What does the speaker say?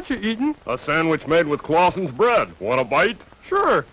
What you eating? A sandwich made with Clausen's bread. Want a bite? Sure.